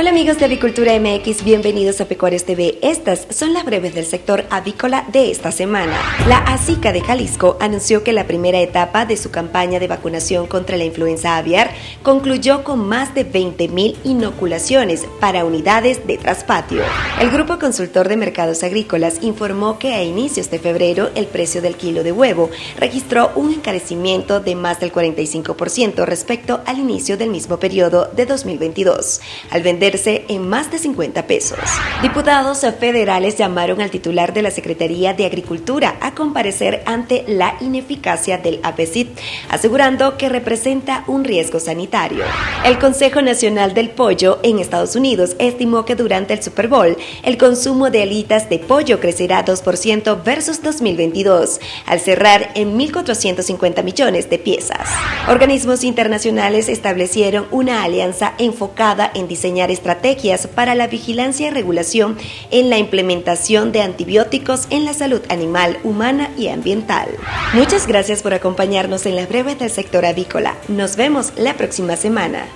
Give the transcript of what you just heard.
Hola amigos de Avicultura MX, bienvenidos a Pecuarios TV. Estas son las breves del sector avícola de esta semana. La ASICA de Jalisco anunció que la primera etapa de su campaña de vacunación contra la influenza aviar concluyó con más de 20.000 inoculaciones para unidades de traspatio. El Grupo Consultor de Mercados Agrícolas informó que a inicios de febrero el precio del kilo de huevo registró un encarecimiento de más del 45% respecto al inicio del mismo periodo de 2022. Al vender en más de 50 pesos. Diputados federales llamaron al titular de la Secretaría de Agricultura a comparecer ante la ineficacia del APECIT, asegurando que representa un riesgo sanitario. El Consejo Nacional del Pollo en Estados Unidos estimó que durante el Super Bowl el consumo de alitas de pollo crecerá 2% versus 2022, al cerrar en 1.450 millones de piezas. Organismos internacionales establecieron una alianza enfocada en diseñar estrategias para la vigilancia y regulación en la implementación de antibióticos en la salud animal, humana y ambiental. Muchas gracias por acompañarnos en las breves del sector avícola. Nos vemos la próxima semana.